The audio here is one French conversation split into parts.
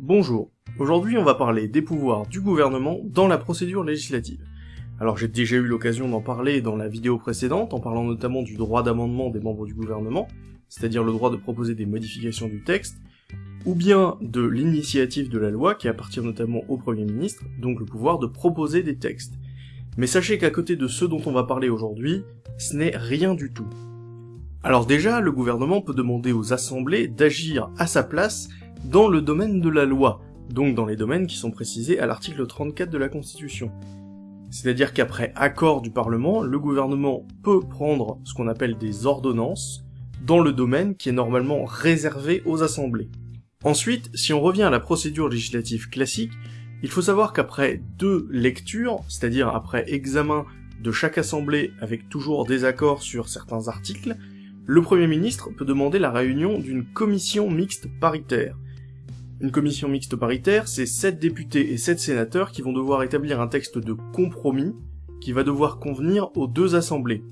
Bonjour, aujourd'hui on va parler des pouvoirs du gouvernement dans la procédure législative. Alors j'ai déjà eu l'occasion d'en parler dans la vidéo précédente, en parlant notamment du droit d'amendement des membres du gouvernement, c'est-à-dire le droit de proposer des modifications du texte, ou bien de l'initiative de la loi qui appartient notamment au Premier ministre, donc le pouvoir de proposer des textes. Mais sachez qu'à côté de ceux dont on va parler aujourd'hui, ce n'est rien du tout. Alors déjà, le gouvernement peut demander aux assemblées d'agir à sa place dans le domaine de la loi, donc dans les domaines qui sont précisés à l'article 34 de la Constitution. C'est-à-dire qu'après accord du Parlement, le gouvernement peut prendre ce qu'on appelle des ordonnances dans le domaine qui est normalement réservé aux assemblées. Ensuite, si on revient à la procédure législative classique, il faut savoir qu'après deux lectures, c'est-à-dire après examen de chaque assemblée avec toujours des accords sur certains articles, le Premier ministre peut demander la réunion d'une commission mixte paritaire, une commission mixte paritaire, c'est 7 députés et 7 sénateurs qui vont devoir établir un texte de compromis qui va devoir convenir aux deux assemblées.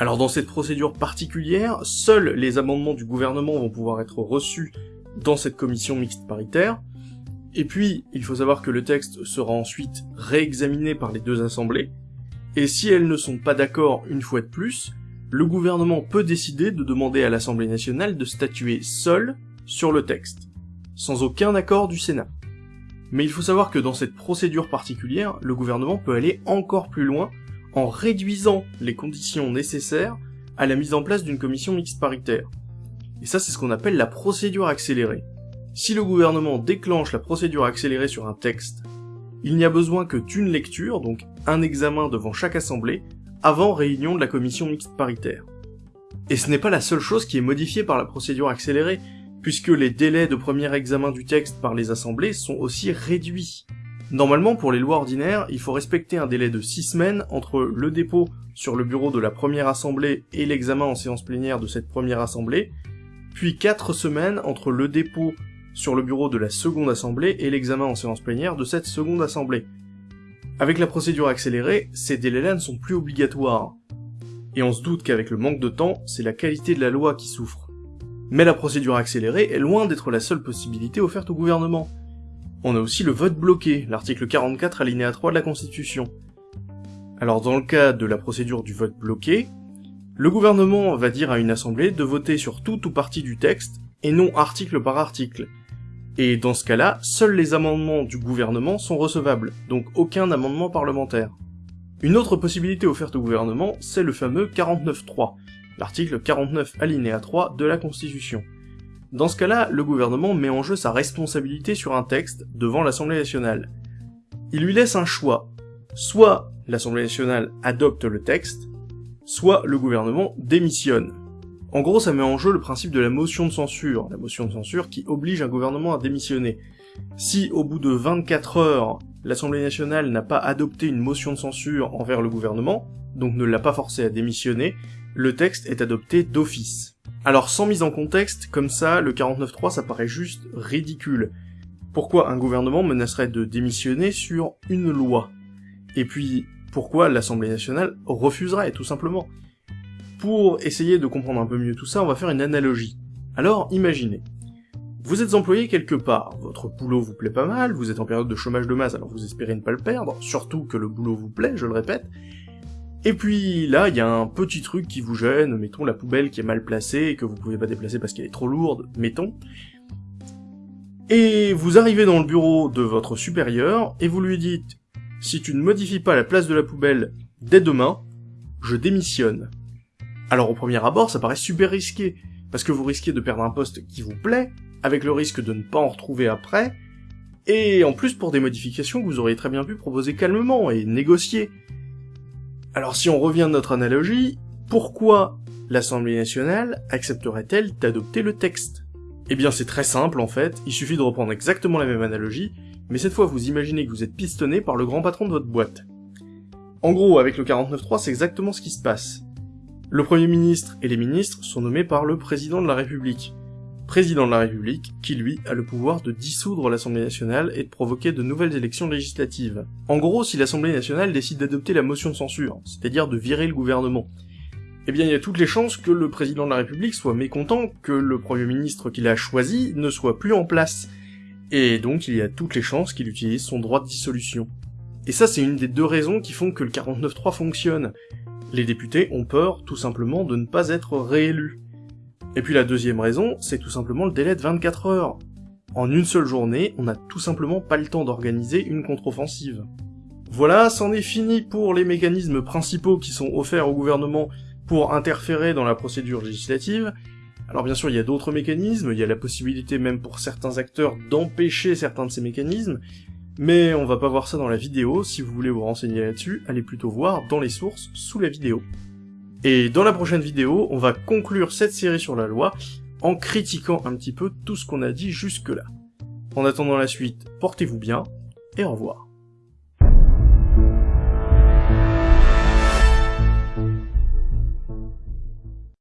Alors dans cette procédure particulière, seuls les amendements du gouvernement vont pouvoir être reçus dans cette commission mixte paritaire, et puis il faut savoir que le texte sera ensuite réexaminé par les deux assemblées, et si elles ne sont pas d'accord une fois de plus, le gouvernement peut décider de demander à l'Assemblée nationale de statuer seul sur le texte sans aucun accord du Sénat. Mais il faut savoir que dans cette procédure particulière, le gouvernement peut aller encore plus loin en réduisant les conditions nécessaires à la mise en place d'une commission mixte paritaire. Et ça, c'est ce qu'on appelle la procédure accélérée. Si le gouvernement déclenche la procédure accélérée sur un texte, il n'y a besoin que d'une lecture, donc un examen devant chaque assemblée, avant réunion de la commission mixte paritaire. Et ce n'est pas la seule chose qui est modifiée par la procédure accélérée, puisque les délais de premier examen du texte par les assemblées sont aussi réduits. Normalement, pour les lois ordinaires, il faut respecter un délai de 6 semaines entre le dépôt sur le bureau de la première assemblée et l'examen en séance plénière de cette première assemblée, puis 4 semaines entre le dépôt sur le bureau de la seconde assemblée et l'examen en séance plénière de cette seconde assemblée. Avec la procédure accélérée, ces délais-là ne sont plus obligatoires. Et on se doute qu'avec le manque de temps, c'est la qualité de la loi qui souffre. Mais la procédure accélérée est loin d'être la seule possibilité offerte au gouvernement. On a aussi le vote bloqué, l'article 44 alinéa 3 de la Constitution. Alors dans le cas de la procédure du vote bloqué, le gouvernement va dire à une assemblée de voter sur tout ou partie du texte, et non article par article. Et dans ce cas-là, seuls les amendements du gouvernement sont recevables, donc aucun amendement parlementaire. Une autre possibilité offerte au gouvernement, c'est le fameux 49.3, l'article 49 alinéa 3 de la Constitution. Dans ce cas-là, le gouvernement met en jeu sa responsabilité sur un texte devant l'Assemblée nationale. Il lui laisse un choix. Soit l'Assemblée nationale adopte le texte, soit le gouvernement démissionne. En gros, ça met en jeu le principe de la motion de censure, la motion de censure qui oblige un gouvernement à démissionner. Si, au bout de 24 heures, l'Assemblée nationale n'a pas adopté une motion de censure envers le gouvernement, donc ne l'a pas forcé à démissionner, le texte est adopté d'office. Alors sans mise en contexte, comme ça, le 49.3 ça paraît juste ridicule. Pourquoi un gouvernement menacerait de démissionner sur une loi? Et puis, pourquoi l'Assemblée nationale refuserait, tout simplement? Pour essayer de comprendre un peu mieux tout ça, on va faire une analogie. Alors, imaginez. Vous êtes employé quelque part, votre boulot vous plaît pas mal, vous êtes en période de chômage de masse alors vous espérez ne pas le perdre, surtout que le boulot vous plaît, je le répète, et puis là, il y a un petit truc qui vous gêne, mettons la poubelle qui est mal placée et que vous pouvez pas déplacer parce qu'elle est trop lourde, mettons. Et vous arrivez dans le bureau de votre supérieur et vous lui dites si tu ne modifies pas la place de la poubelle dès demain, je démissionne. Alors au premier abord, ça paraît super risqué, parce que vous risquez de perdre un poste qui vous plaît, avec le risque de ne pas en retrouver après, et en plus pour des modifications que vous auriez très bien pu proposer calmement et négocier. Alors si on revient à notre analogie, pourquoi l'Assemblée nationale accepterait-elle d'adopter le texte? Eh bien c'est très simple en fait, il suffit de reprendre exactement la même analogie, mais cette fois vous imaginez que vous êtes pistonné par le grand patron de votre boîte. En gros, avec le 49.3, c'est exactement ce qui se passe. Le Premier ministre et les ministres sont nommés par le Président de la République président de la République, qui lui a le pouvoir de dissoudre l'Assemblée nationale et de provoquer de nouvelles élections législatives. En gros, si l'Assemblée nationale décide d'adopter la motion de censure, c'est-à-dire de virer le gouvernement, eh bien il y a toutes les chances que le président de la République soit mécontent que le Premier ministre qu'il a choisi ne soit plus en place. Et donc il y a toutes les chances qu'il utilise son droit de dissolution. Et ça c'est une des deux raisons qui font que le 49.3 fonctionne. Les députés ont peur tout simplement de ne pas être réélus. Et puis la deuxième raison, c'est tout simplement le délai de 24 heures. En une seule journée, on n'a tout simplement pas le temps d'organiser une contre-offensive. Voilà, c'en est fini pour les mécanismes principaux qui sont offerts au gouvernement pour interférer dans la procédure législative. Alors bien sûr, il y a d'autres mécanismes, il y a la possibilité même pour certains acteurs d'empêcher certains de ces mécanismes, mais on va pas voir ça dans la vidéo, si vous voulez vous renseigner là-dessus, allez plutôt voir dans les sources sous la vidéo. Et dans la prochaine vidéo, on va conclure cette série sur la loi en critiquant un petit peu tout ce qu'on a dit jusque-là. En attendant la suite, portez-vous bien, et au revoir.